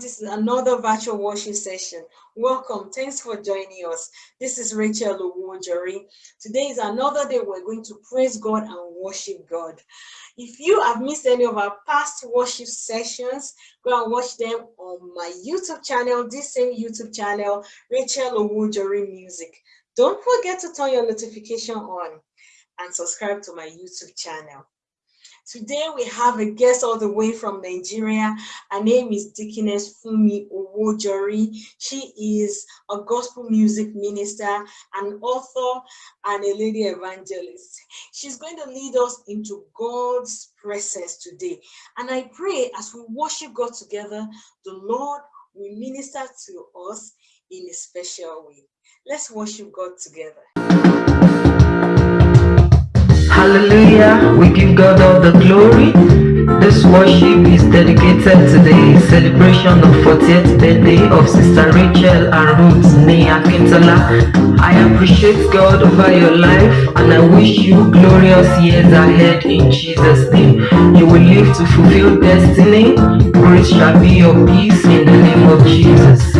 This is another virtual worship session. Welcome. Thanks for joining us. This is Rachel Owojori. Today is another day we're going to praise God and worship God. If you have missed any of our past worship sessions, go and watch them on my YouTube channel, this same YouTube channel, Rachel Owojori Music. Don't forget to turn your notification on and subscribe to my YouTube channel. Today we have a guest all the way from Nigeria. Her name is Deaconess Fumi Owojori. She is a gospel music minister, an author, and a lady evangelist. She's going to lead us into God's presence today. And I pray as we worship God together, the Lord will minister to us in a special way. Let's worship God together. Hallelujah, we give God all the glory. This worship is dedicated to the celebration of 40th birthday of Sister Rachel and Ruth Nia Kintola. I appreciate God over your life and I wish you glorious years ahead in Jesus' name. You will live to fulfill destiny. Great shall be your peace in the name of Jesus.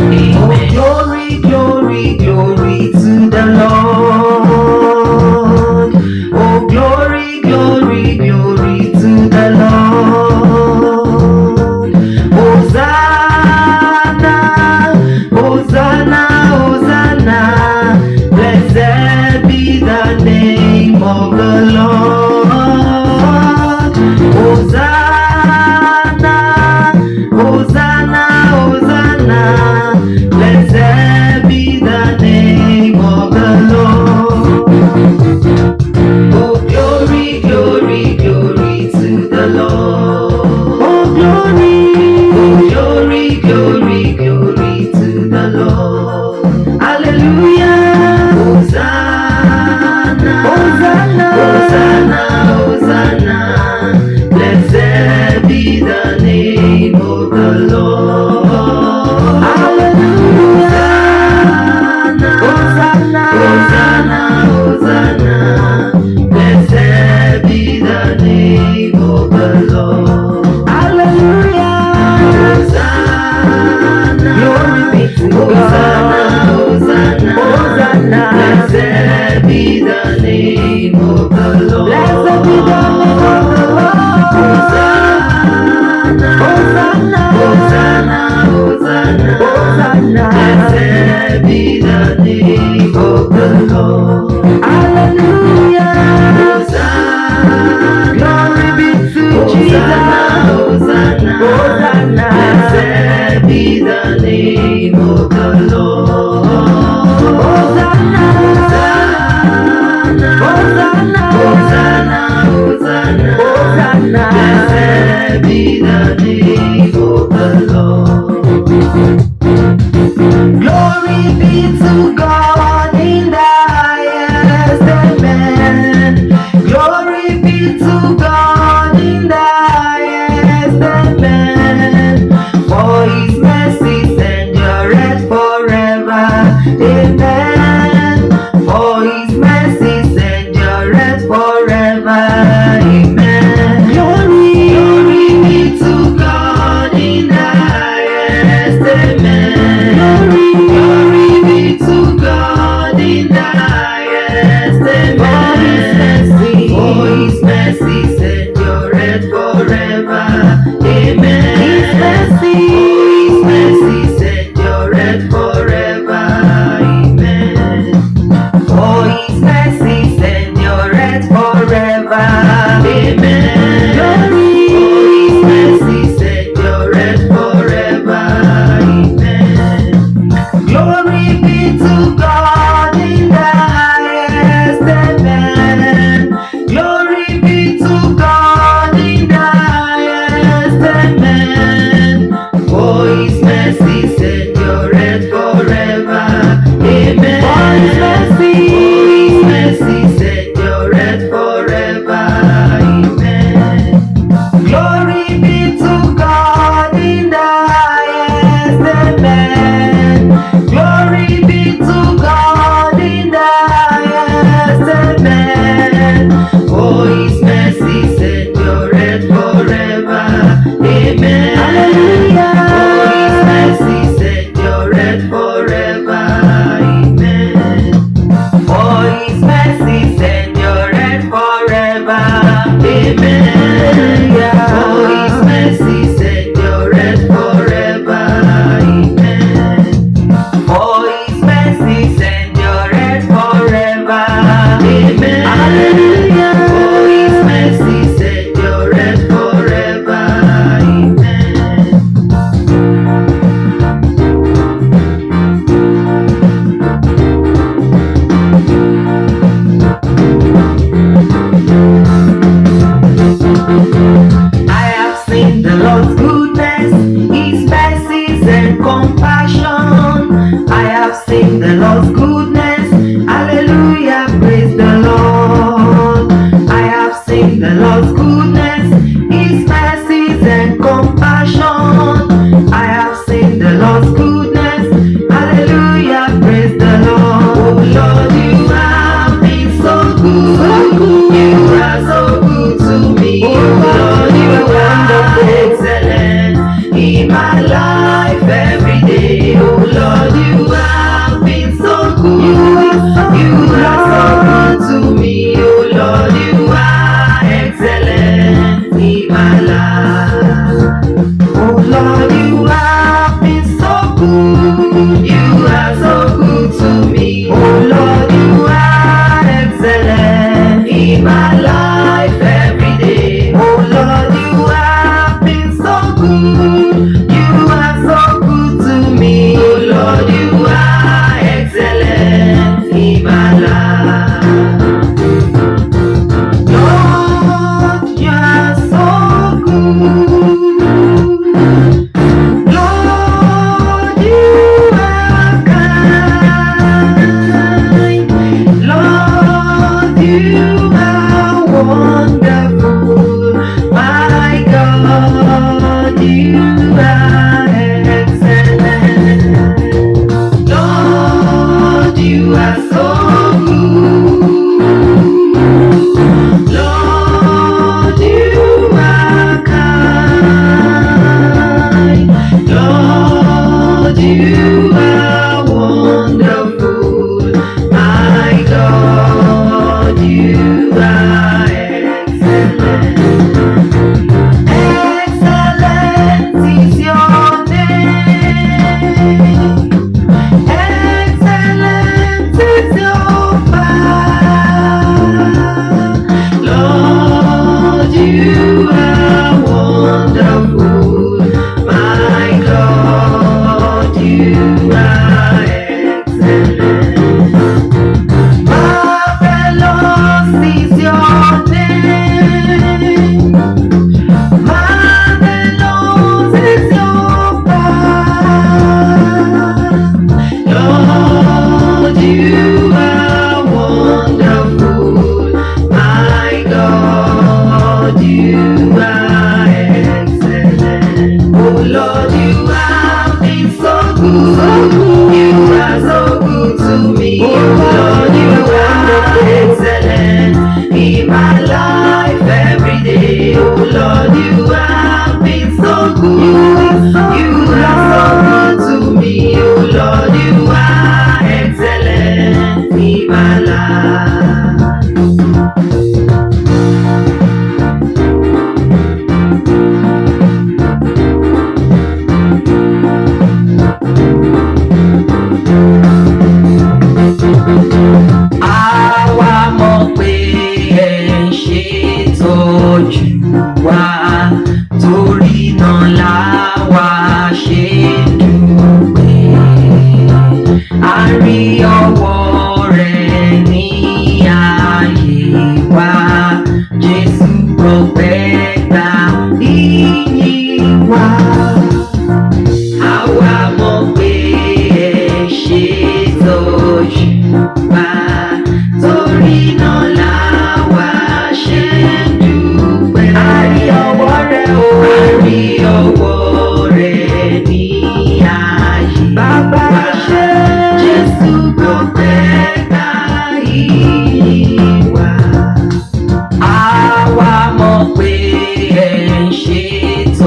Hosanna. Hosanna. Hosanna, Hosanna. Hosanna. Blessed be the name of the Lord. Hallelujah. Hosanna. Glory be to Jesus. Hosanna. Hosanna. Blessed be the name of The Lord. Glory be to God oísme si se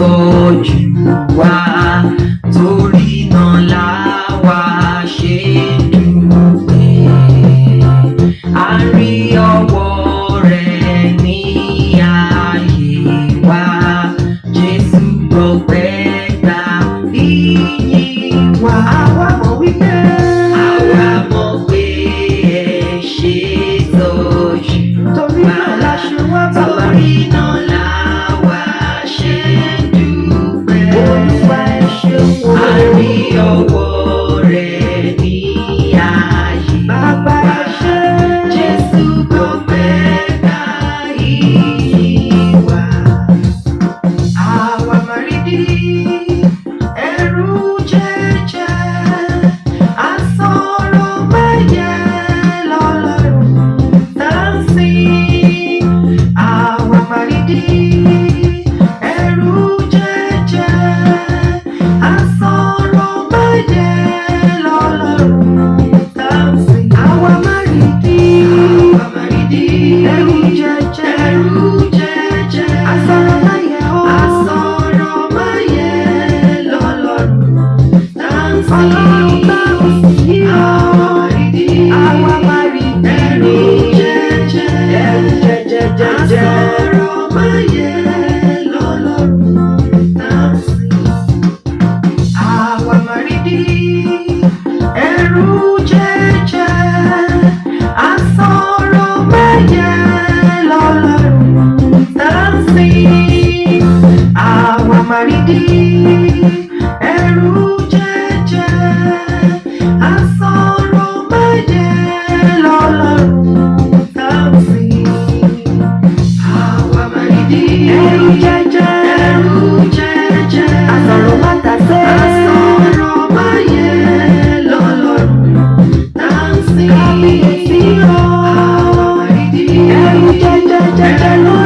you Wow. Rama da da da da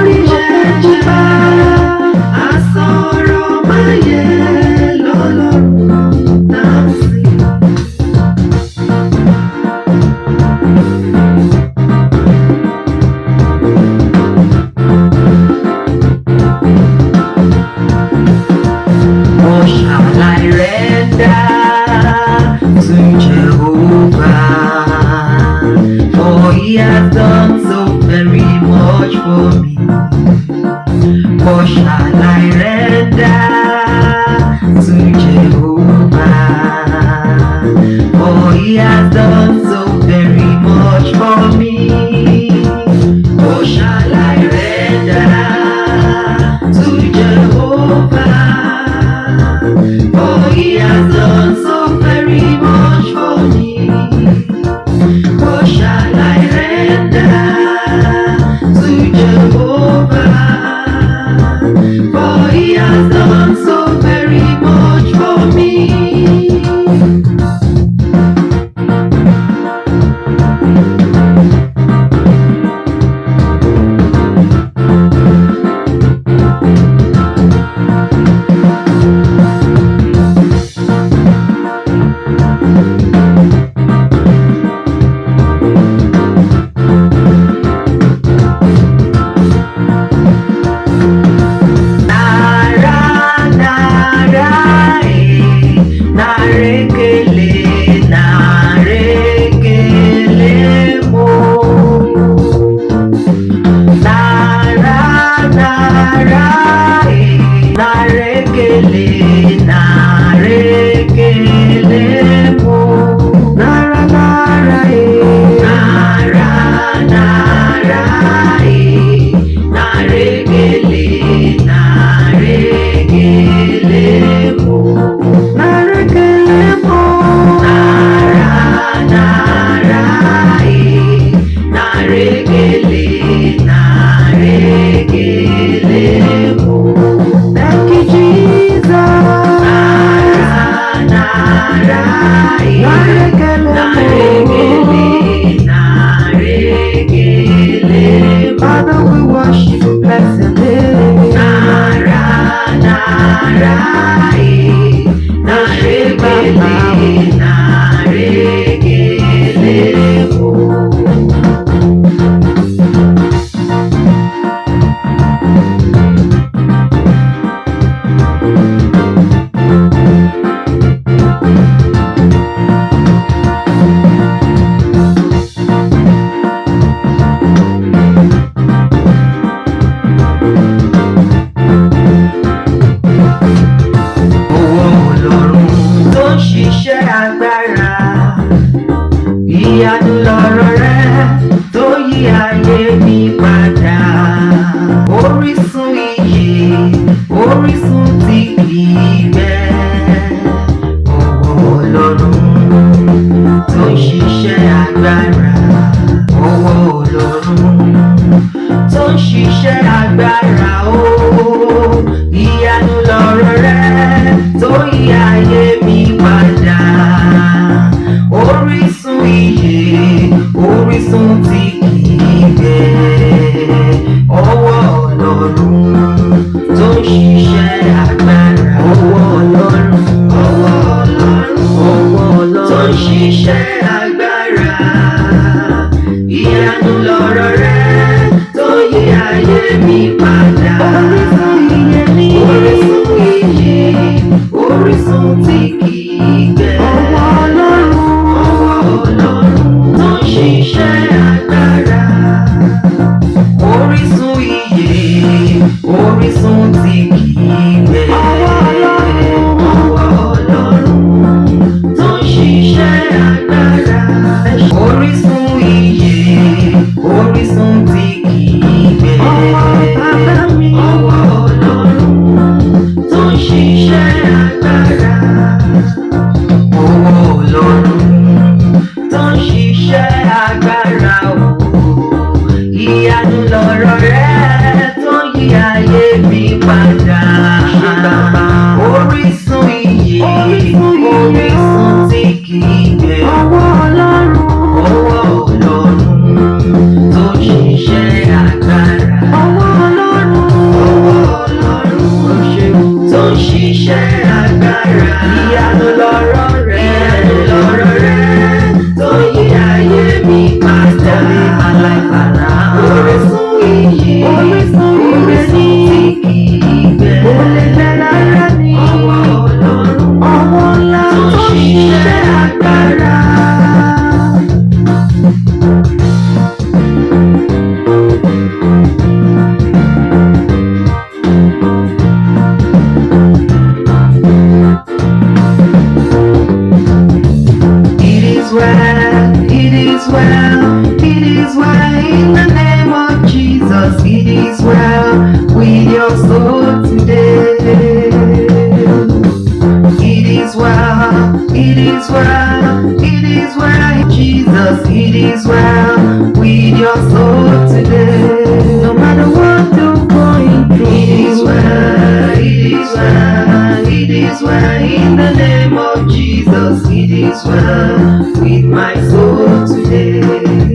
Jesus, it is well with your soul today. No matter what you're going through, it is well, it is well, it is well in the name of Jesus, it is well with my soul today.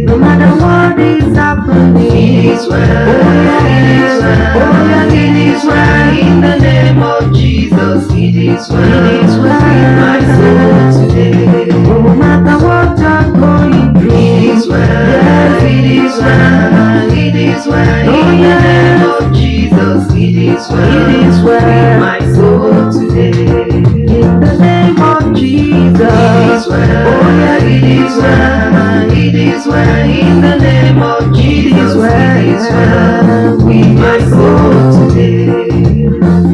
No matter what is happening, it is well, it is well, it is well in the name of Jesus, it is well with my soul today. No matter what yes, it is well, it is well in the name of Jesus, it is well, it is well with my soul today. In the name of Jesus, it is well, oh yeah, it is well, it is well in the name of Jesus, it is well with my soul today.